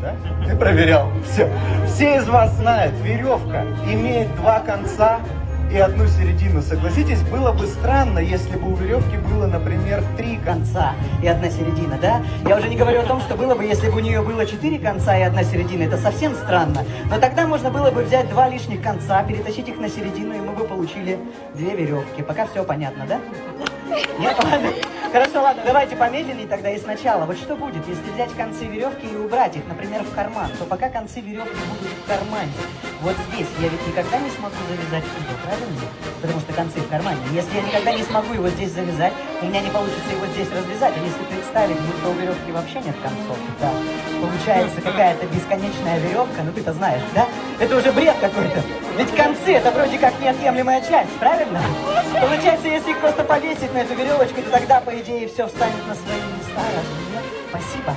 да? Ты проверял. Все. Все из вас знают, веревка имеет два конца и одну середину. Согласитесь, было бы странно, если бы у веревки было, например, три конца и одна середина, да? Я уже не говорю о том, что было бы, если бы у нее было четыре конца и одна середина. Это совсем странно. Но тогда можно было бы взять два лишних конца, перетащить их на середину, и мы бы получили две веревки. Пока все понятно, да? Нет, ладно. Хорошо, ладно, давайте помедленнее тогда и сначала. Вот что будет, если взять концы веревки и убрать их, например, в карман, то пока концы веревки будут в кармане, вот здесь я ведь никогда не смогу завязать узел, правильно? Потому что концы в кармане. Если я никогда не смогу его здесь завязать, у меня не получится его здесь развязать. А если представить, будто у веревки вообще нет концов, да, получается какая-то бесконечная веревка, ну ты-то знаешь, да? Это уже бред какой-то. Ведь концы это вроде как неотъемлемая часть, правильно? повесить на эту веревочку, и тогда, по идее, все встанет на свои места. А Спасибо.